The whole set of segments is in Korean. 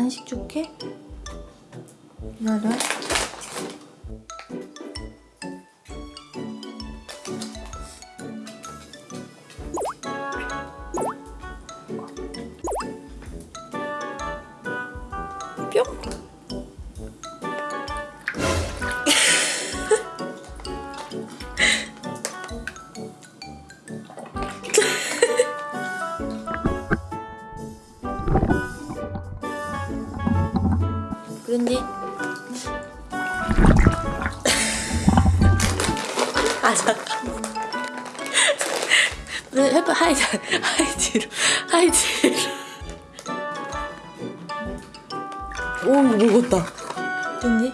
간식 줄게. 기다려. 뿅. 그런데 아 잠깐. 네, 해봐 하이드 하이드로 하이드로. 오 먹었다. 됐니?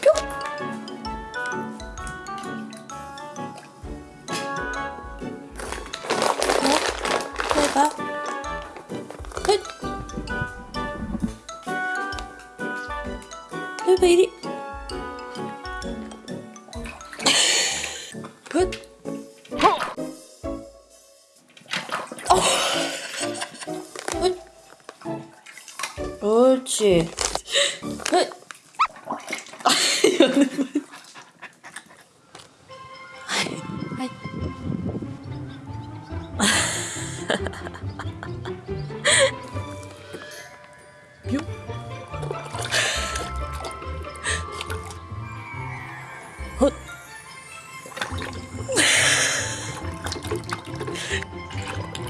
뿅! 어? 해봐. 헷 해봐 이리 붓 어. 붓 옳지 붓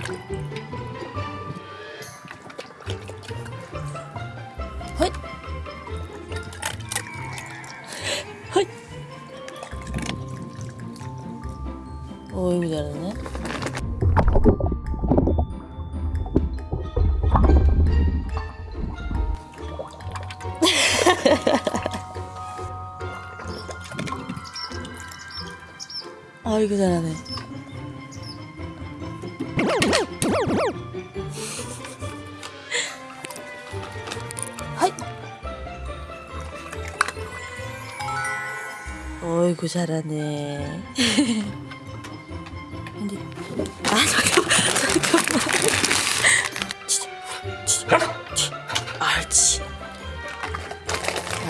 헛헛 어이구 잘하네 아이고 잘하네 하이 어이구 잘하네. 근데 아 잠깐만 잠깐만. 치 치 치치 치 옳지.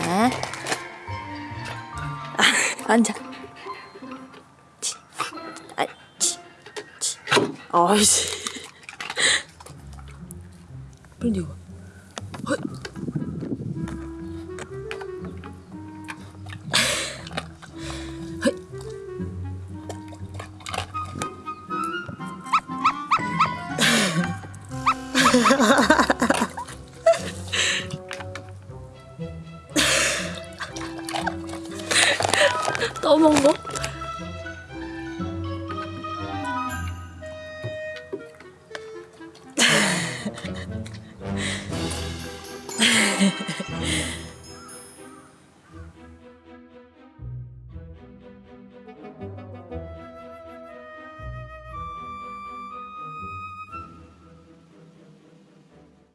아, 아 앉아. 치, 아, 치, 치. 어이씨. 그런데 이거. 헛. 헛. 떠먹어? ハハハハ。